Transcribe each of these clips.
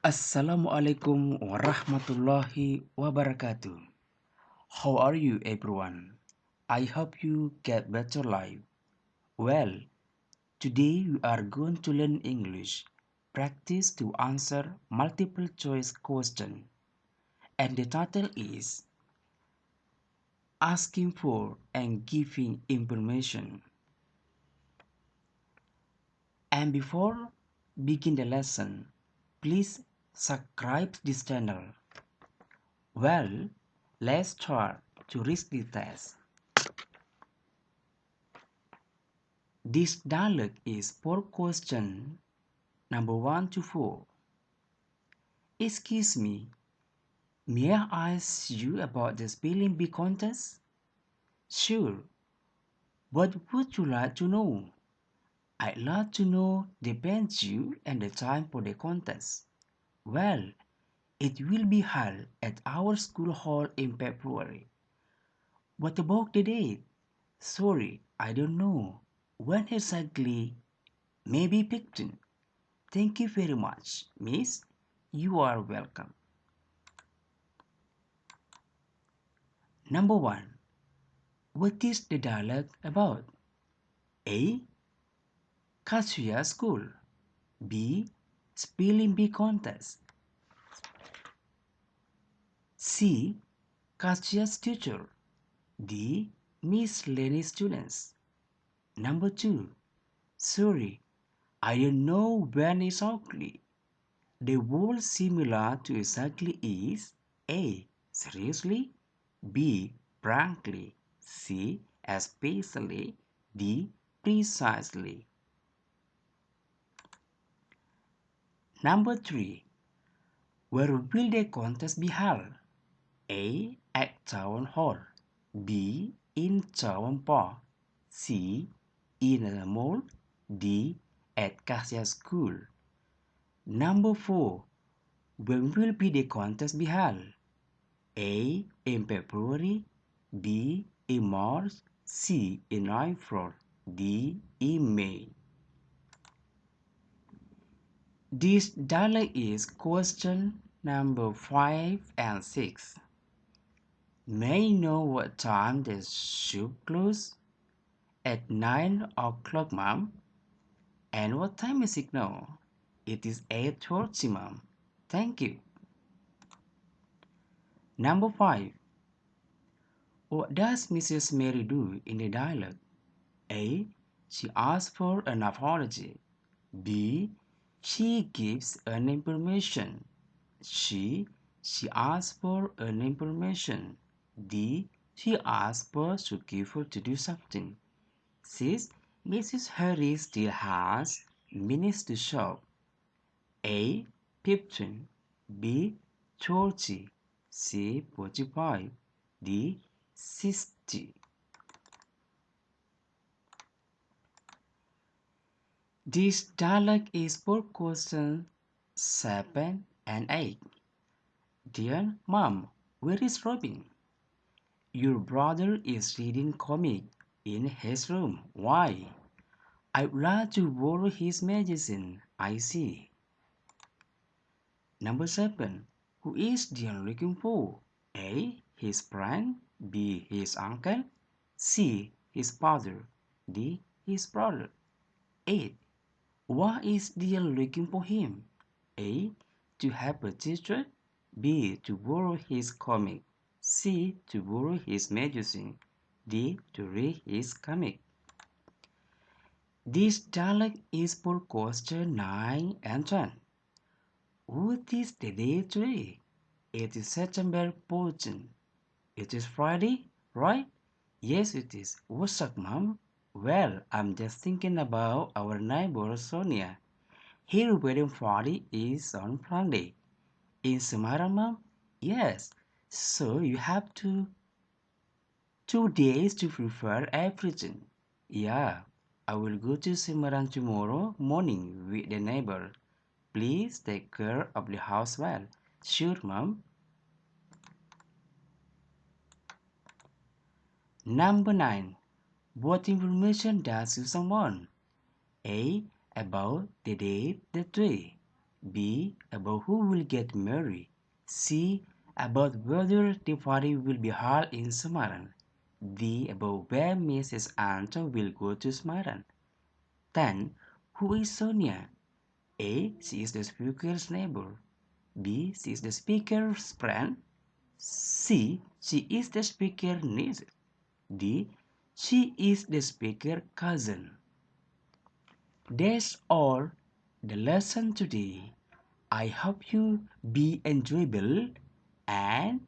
Assalamualaikum warahmatullahi wabarakatuh. How are you everyone? I hope you get better life. Well, today we are going to learn English. Practice to answer multiple choice question. And the title is Asking for and giving information. And before begin the lesson, please subscribe this channel. Well, let's start to read the test. This dialogue is for question number 1 to 4. Excuse me, may I ask you about the spelling bee contest? Sure. What would you like to know? I'd like to know the venue and the time for the contest. Well, it will be held at our school hall in February. What about the date? Sorry, I don't know. When exactly? Maybe 15. Thank you very much, miss. You are welcome. Number 1. What is the dialogue about? A. Kazuya School. B. Spelling bee contest. C. Kazuya's teacher. D. Miss Lenny students. Number 2. Sorry, I don't know when exactly. The word similar to exactly is A. Seriously? B. Frankly. C. Especially. D. Precisely. Number 3. Where will the contest be held? A. At Town Hall. B. In Town Park. C. In a mall. D. At Kazuya School. Number 4. When will be the contest be held? A. In February. B. In March. C. In April. D. In May. This dialogue is question number 5 and 6. May know what time the shop closes? At 9 o'clock, ma'am. And what time is it now? It is 8.30, ma'am. Thank you. Number 5. What does Mrs. Mary do in the dialogue? A. She asks for an apology. B. She gives an information. she She asks for an information. D. She asks for her to do something. 6. Mrs. Harry still has minutes to shop. A. 15. B. 30. C. 45. D. 60. This dialogue is for question 7 and 8. Dear Mom, where is Robin? Your brother is reading comic in his room. Why? I'd like to borrow his magazine. I see. Number 7. Who is Dion looking for? A. His friend. B. His uncle. C. His father. D. His brother. 8. Why is Dion looking for him? A. To help a teacher. B. To borrow his comic. C. To borrow his magazine. D. To read his comic. This dialogue is for question 9 and 10. What is the day today? It is September 14. It is Friday, right? Yes, it is. What's up, Mom? Well, I'm just thinking about our neighbor Sonia. Her wedding party is on Friday. In Semarang, Mom? Yes. So you have to two days to prepare everything. Yeah, I will go to Semarang tomorrow morning with the neighbor. Please take care of the house well. Sure, Mom. Number 9. What information does Susan want? A. About the date, the day. B. About who will get married. C. About whether the party will be held in Semarang. D. About where Mrs. Anton will go to Semarang. 10. Who is Sonia? A. She is the speaker's neighbor. B. She is the speaker's friend. C. She is the speaker's niece. D. She is the speaker's cousin. That's all the lesson today. I hope you be enjoyable and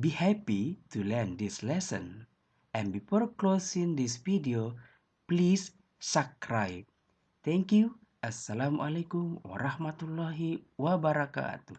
be happy to learn this lesson. And before closing this video, please subscribe. Thank you. Assalamualaikum warahmatullahi wabarakatuh.